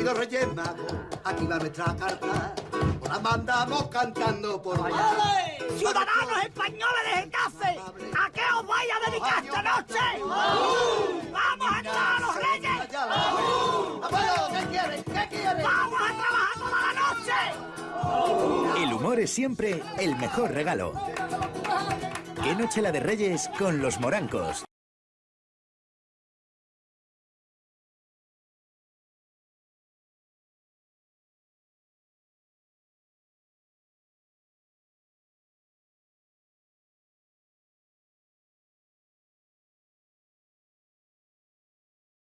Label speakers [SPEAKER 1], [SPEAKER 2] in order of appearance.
[SPEAKER 1] Queridos Reyes Magos, aquí va nuestra carta. La mandamos cantando por allá.
[SPEAKER 2] ¡Ciudadanos españoles de Getafe! ¿A qué os vais a dedicar esta noche? ¡Vamos a entrar a los Reyes!
[SPEAKER 1] ¡Vamos!
[SPEAKER 2] ¡Vamos a trabajar toda la noche!
[SPEAKER 3] El humor es siempre el mejor regalo. ¿Qué noche la de Reyes con los morancos?